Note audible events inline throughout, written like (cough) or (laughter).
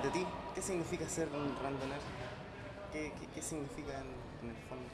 Para ti, ¿qué significa ser un randoner? ¿Qué, qué, significa en el fondo?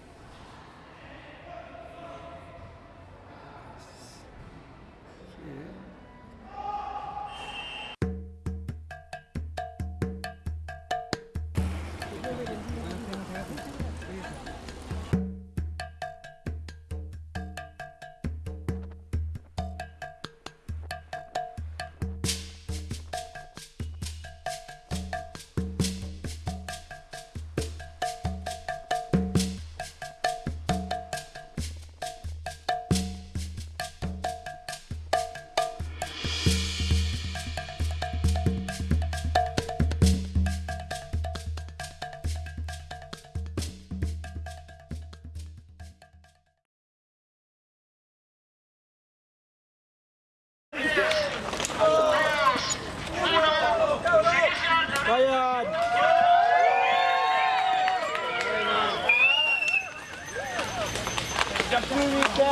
¡Lucha pública!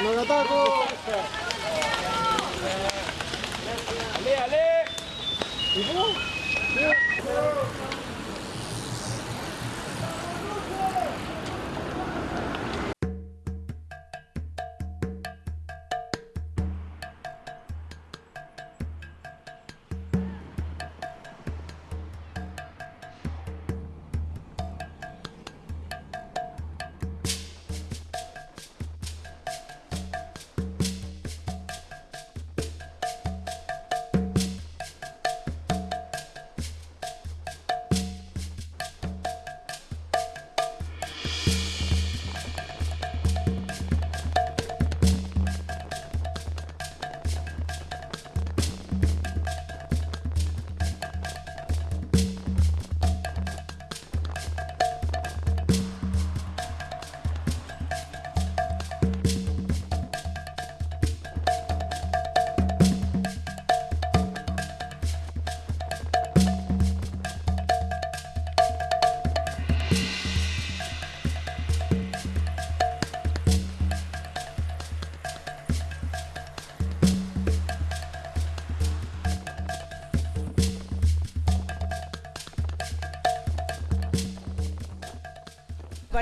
¡Los atacos! ¡Ale, ale! ale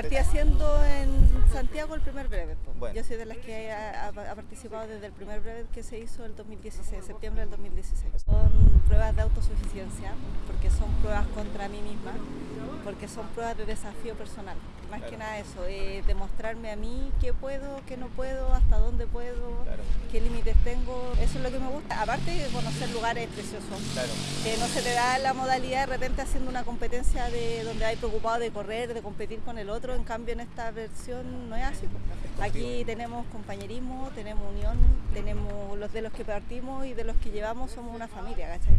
Partí haciendo en Santiago el primer brevet. Bueno. Yo soy de las que ha, ha- ha participado desde el primer brevet que se hizo el 2016, septiembre del 2016. Son pruebas de autosuficiencia, porque son pruebas contra mí misma, porque son pruebas de desafío personal. Más que nada eso, eh, demostrarme a mí qué puedo, qué no puedo, hasta dónde puedo, Claro. qué límites tengo. Eso es lo que me gusta. Aparte de conocer lugares preciosos Claro. que no se te da la modalidad de repente haciendo una competencia de donde hay preocupado de correr, de competir con el otro, en cambio en esta versión no es así. Aquí tenemos compañerismo, tenemos unión, tenemos los de los que partimos y de los que llevamos somos una familia, ¿cachai?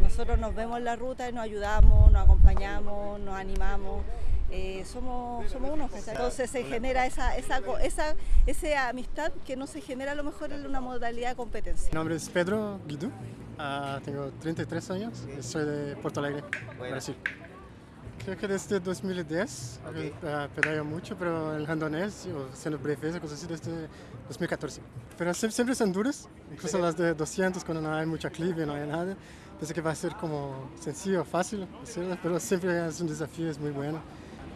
Nosotros nos vemos en la ruta y nos ayudamos, nos acompañamos, nos animamos. Eh, somos, somos unos, entonces se genera esa, esa, esa, esa amistad que no se genera a lo mejor en una modalidad de competencia. Mi nombre es Pedro Guido, ah, tengo 33 años soy de Porto Alegre, Bueno. Brasil. Creo que desde 2010 Ok. eh, pedaleo mucho, pero el randonés, o haciendo breves, cosas así, desde 2014. Pero siempre, siempre son duras, incluso las de 200 cuando no hay mucha clive, no hay nada. Pensé que va a ser como sencillo, fácil hacerlo, pero siempre es un desafío, es muy bueno.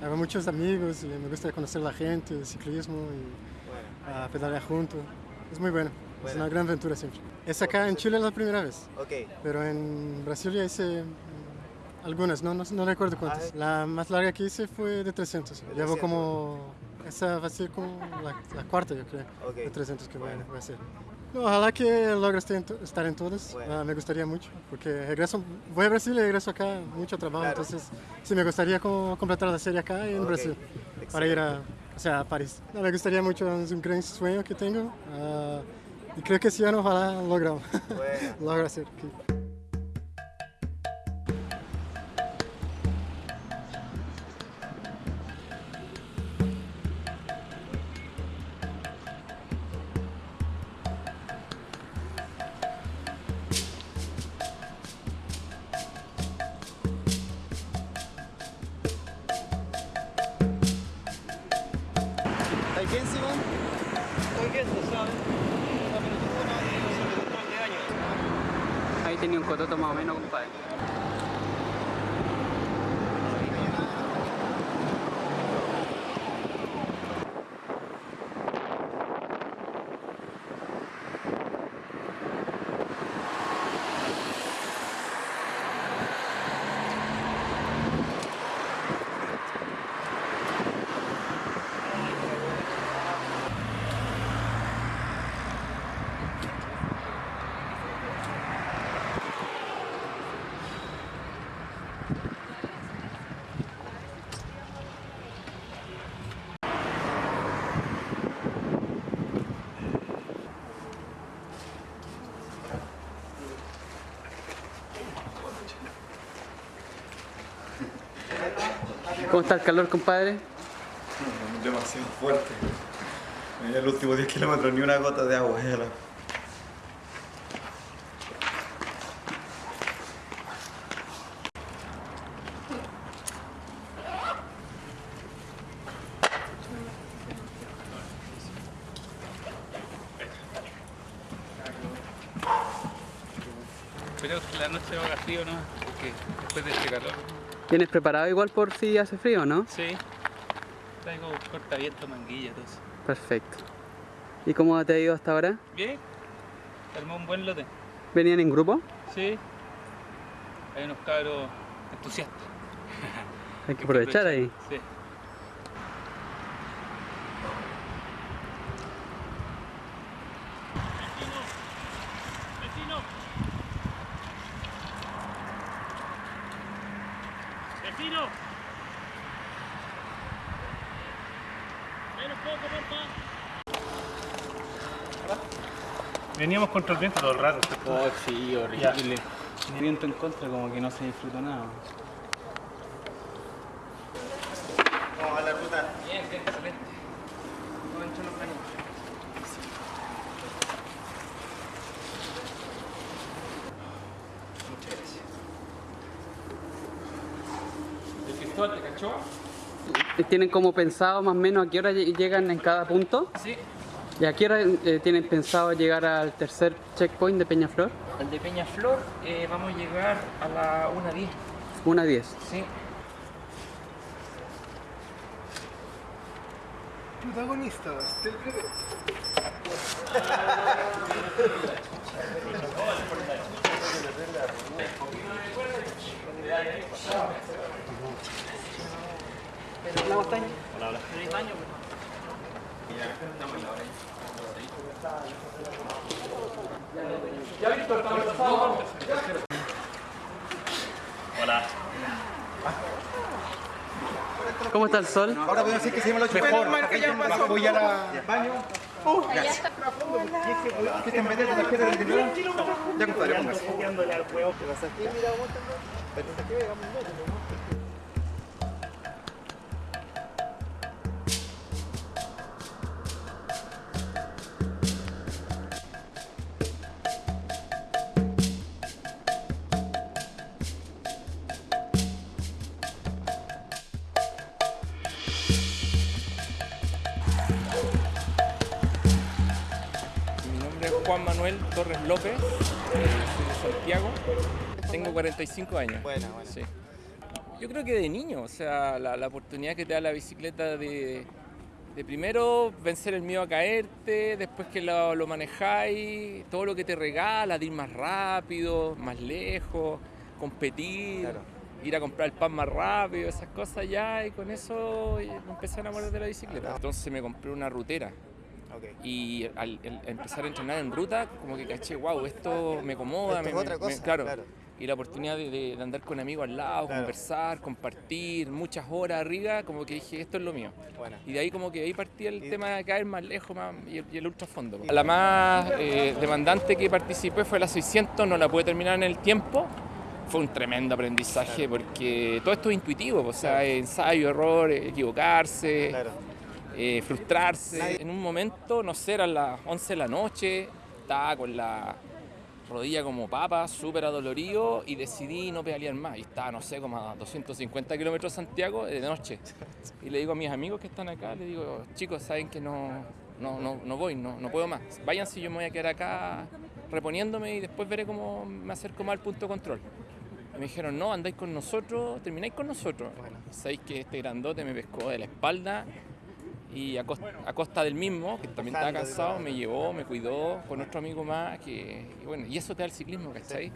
Hago muchos amigos y me gusta conocer la gente, el ciclismo y Bueno. a pedalear junto. Es muy bueno. Es Bueno. una gran aventura siempre. Es acá en Chile la primera vez, Ok. pero en Brasil ya hice mm, algunas, no, no, no recuerdo cuántas. Ah, La más larga que hice fue de 300. De Llevo 300. como... Esa va a ser como la, la cuarta, yo creo, Ok. de 300 que a- Bueno. voy a hacer. No, ojalá que logre estar en, todas. Bueno. Ah, me gustaría mucho, porque regreso, voy a Brasil y regreso acá, mucho trabajo, Claro. entonces sí me gustaría como completar la serie acá en Ok. Brasil, para ir a, o sea, a París. No, me gustaría mucho, es un gran sueño que tengo ah, y creo que ese año ojalá logro, Bueno. (laughs) logro hacer. ¿Estás bien, Simón? Estoy viendo, ¿sabes? Ahí tenía un cototo más o menos, compadre. ¿Cómo está el calor, compadre? Demasiado fuerte. En el último 10 kilómetros ni una gota de agua. ya la- Pero la noche va a frío, ¿no? Porque después de este calor. ¿Tienes preparado igual por si hace frío, no? Sí. Traigo cortaviento, manguilla, todo eso. Perfecto. ¿Y cómo te ha ido hasta ahora? Bien. Armó un buen lote. ¿Venían en grupo? Sí. Hay unos cabros entusiastas. Hay que aprovechar ahí. Sí. Contra el viento todo el rato. Oh, sí, horrible. Viento en contra, como que no se disfruta nada. Vamos a la ruta. Bien, bien, excelente. Muchas gracias. ¿El Cristóbal te cachó? ¿Tienen como pensado más o menos a qué hora lle- llegan en cada punto? Sí. ¿Y a qué hora eh, tienen pensado llegar al tercer checkpoint de Peñaflor? El de Peñaflor eh, vamos a llegar a la 1.10. Una 10. Sí. Protagonistas del breve. ¿Cómo está el sol? Ahora a decir que se llama la Mejor. Ya pasó. Voy a la baño. ¿Qué te metes la tarjeta del dinero? Ya compadre, póngase. Mi Juan Manuel Torres López, eh, de Santiago, tengo 45 años. Buena, buena. Sí. Yo creo que de niño, o sea, la, la oportunidad que te da la bicicleta de, de primero vencer el miedo a caerte, después que lo, lo manejáis, todo lo que te regala, de ir más rápido, más lejos, competir, Claro. ir a comprar el pan más rápido, esas cosas ya, y con eso eh, empecé a enamorar de la bicicleta. Entonces me compré una rutera. Y al, al empezar a entrenar en ruta, como que caché, wow, esto me acomoda. Esto me- es me- claro. claro. Y la oportunidad de, de- de andar con amigos al lado, Claro. conversar, compartir, muchas horas arriba, como que dije, esto es lo mío. Y de ahí como que ahí partía el Y- tema de caer más lejos más, y, el, y el ultrafondo. La más eh, demandante que participé fue la 600, no la pude terminar en el tiempo. Fue un tremendo aprendizaje porque todo esto es intuitivo, o sea, ensayo, error, equivocarse Claro. Eh, frustrarse. En un momento, no sé, eran las 11 de la noche, estaba con la rodilla como papa, súper adolorido y decidí no pedalear más. Y estaba, no sé, como a 250 kilómetros de Santiago de noche. Y le digo a mis amigos que están acá, le digo, chicos, saben que no, no, no, no voy, no, no puedo más. Váyanse, yo me voy a quedar acá reponiéndome y después veré cómo me acerco más al punto de control. Y me dijeron, no, andáis con nosotros, termináis con nosotros. Bueno. Sabéis que este grandote me pescó de la espalda y a costa, a costa del mismo, que también estaba cansado, me llevó, me cuidó con otro amigo más, que y bueno, y eso te da el ciclismo, ¿cachai?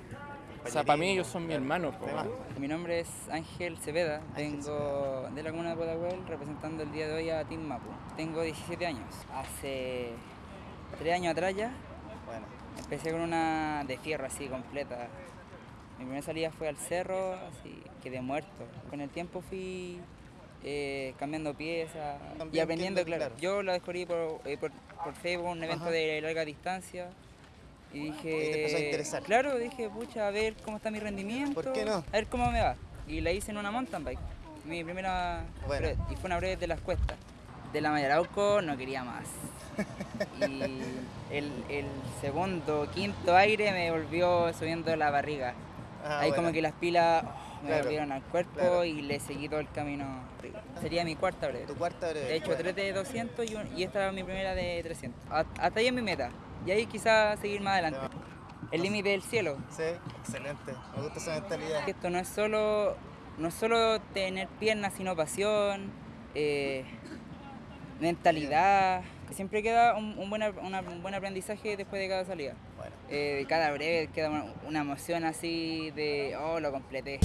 O sea, para mí ellos son mis hermanos. po. Además, Mi nombre es Ángel Cepeda, vengo de la comuna de Pudahuel representando el día de hoy a Team Mapu. Tengo 17 años. Hace 3 años atrás ya bueno. empecé con una de fierro así completa. Mi primera salida fue al cerro, así quedé muerto. Con el tiempo fui eh, cambiando piezas y aprendiendo, claro. Yo lo descubrí por, eh, por, por Facebook, un evento Ajá. de larga distancia. Y dije, Y te empezó a interesar. claro, dije, pucha, a ver cómo está mi rendimiento, ¿Por qué no? a ver cómo me va. Y la hice en una mountain bike. mi primera Bueno. y fue una breve de las cuestas. De la Mayarauco no quería más. (laughs) y el, el segundo, quinto aire me volvió subiendo la barriga. Ah, Ahí como que las pilas oh, me Claro, volvieron al cuerpo claro. y le seguí todo el camino. Sería mi cuarta breve. Tu cuarta breve. He hecho bueno. tres de 200 y, un- y esta era mi primera de 300. Hasta hasta ahí es mi meta. Y ahí quizás seguir más adelante. El límite del cielo. Sí, excelente. Me gusta esa mentalidad. Esto no es solo, no es solo tener piernas, sino pasión, eh, mentalidad. Siempre queda un, un buen, una- un buen aprendizaje después de cada salida. Bueno. Eh, de cada breve queda una, una emoción así de, oh, lo completé.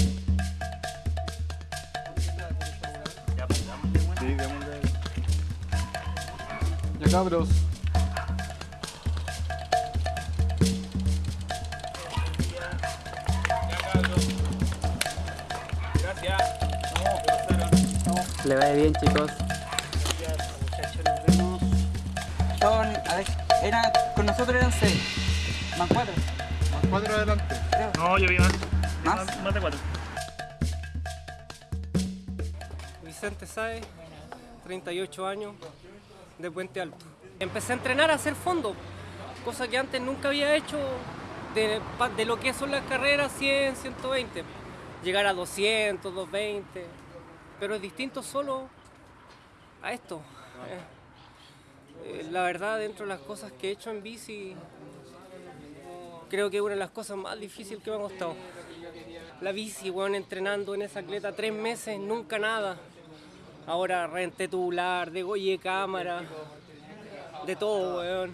Ya cabros. Gracias. Le vaya bien, chicos. Son, a ver, eran, con nosotros eran seis, más cuatro, Cuatro adelante. No, yo vi más. más. Más de cuatro. Vicente Sáez, 38 años, de Puente Alto. Empecé a entrenar a hacer fondo, cosa que antes nunca había hecho de, de lo que son las carreras 100, 120. Llegar a 200, 220, pero es distinto solo a esto. Eh, eh, la verdad, dentro de las cosas que he hecho en bici, creo que es una de las cosas más difíciles que me ha costado. La bici, weón, entrenando en esa atleta tres meses, nunca nada. Ahora renté tubular, degolle cámara, de todo, weón.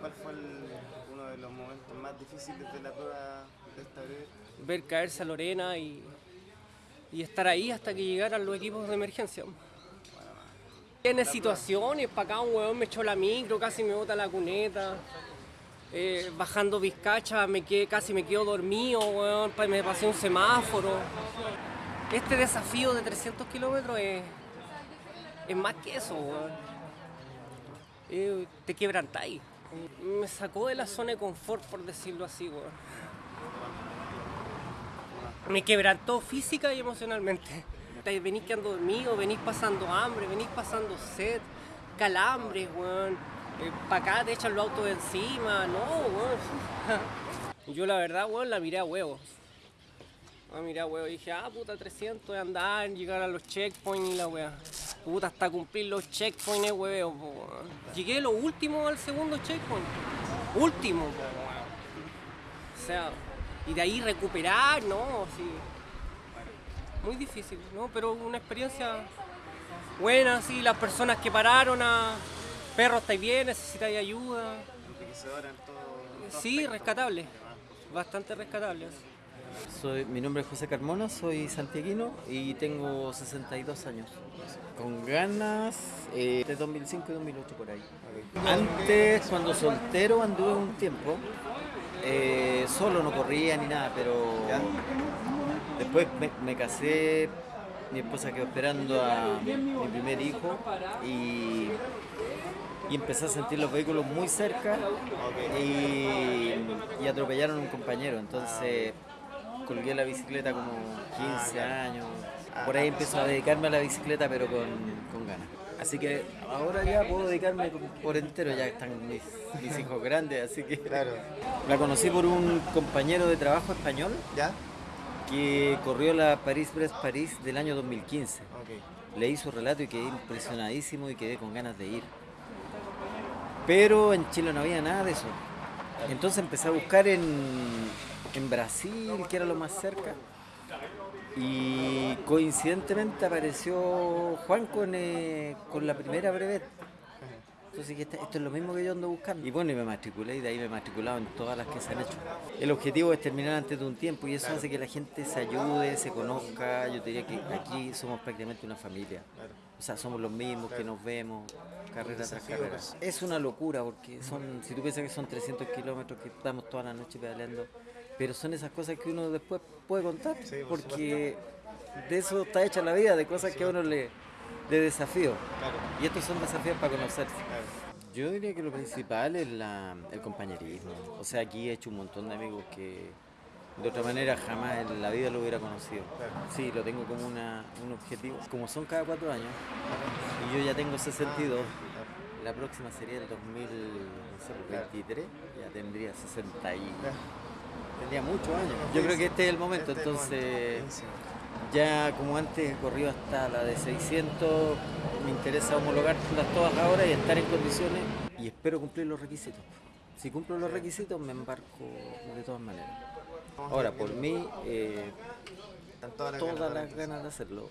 ¿Cuál fue el- uno de los momentos más difíciles de la prueba de esta breve? Ver caerse a Lorena y, y estar ahí hasta que llegaran los equipos de emergencia. Tiene situaciones, para acá un weón me echó la micro, casi me bota la cuneta. Eh, bajando Vizcacha me quedé, casi me quedo dormido, weón, me pasé un semáforo. Este desafío de 300 kilómetros es, es más que eso, weón. Eh, te quebrantáis. Me sacó de la zona de confort, por decirlo así, weón. Me quebrantó física y emocionalmente. Te- Venís quedando dormido, venís pasando hambre, venís pasando sed, calambres, weón. para acá te echan los autos de encima, no, weón. (laughs) Yo la verdad, weón, la miré a huevos. La miré a huevos dije, ah, puta, 300 de andar, llegar a los checkpoints y la weá. Puta, hasta cumplir los checkpoints, hueveo, weón. Llegué lo último al segundo checkpoint. Último, weón. O sea, y de ahí recuperar, ¿no? Sí. Muy difícil, ¿no? Pero una experiencia buena, sí. Las personas que pararon a... Perro, ¿estáis bien? ¿Necesitáis ayuda? Sí, aspecto. rescatable. Bastante rescatable. Soy, mi nombre es José Carmona, soy santiaguino y tengo 62 años. Con ganas eh, de 2005 y 2008 por ahí. Antes, cuando soltero, anduve un tiempo. eh, solo no corría ni nada, pero después me, me casé, mi esposa quedó esperando a mi primer hijo y, y empecé a sentir los vehículos muy cerca y, y atropellaron a un compañero. Entonces colgué la bicicleta como 15 años. Por ahí empiezo a dedicarme a la bicicleta, pero con, con ganas. Así que ahora ya puedo dedicarme por entero, ya están mis, mis hijos grandes, así que Claro. la conocí por un compañero de trabajo español ¿Ya? Que corrió la París-Brest-París del año 2015. Ok. Leí su relato y quedé impresionadísimo y quedé con ganas de ir. Pero en Chile no había nada de eso. Entonces empecé a buscar en, en Brasil, que era lo más cerca. Y coincidentemente apareció Juan con, eh, con la primera brevet. Entonces dije, "Este- esto es lo mismo que yo ando buscando. Y bueno, y me matriculé y de ahí me he matriculado en todas las que se han hecho. El objetivo es terminar antes de un tiempo y eso hace que la gente se ayude, se conozca. Yo diría que aquí somos prácticamente una familia. O sea, somos los mismos que nos vemos carrera tras carrera. Es una locura porque son, si tú piensas que son 300 kilómetros que estamos toda la noche pedaleando, pero son esas cosas que uno después puede contar porque de eso está hecha la vida, de cosas que a uno le de desafío. Claro. Y estos son desafíos para conocerse. Claro. Yo diría que lo principal es la- el compañerismo. O sea, aquí he hecho un montón de amigos que, De otra manera jamás en la vida lo hubiera conocido. Sí, lo tengo como una, un objetivo. Como son cada cuatro años, y yo ya tengo 62, la próxima sería el 2023, ya tendría 60 y... Tendría muchos años. Yo creo que este es el momento, entonces ya como antes he corrido hasta la de 600, me interesa homologarlas todas ahora y estar en condiciones y espero cumplir los requisitos. Si cumplo los requisitos me embarco de todas maneras. Ahora, por mí, eh, todas las ganas de hacerlo.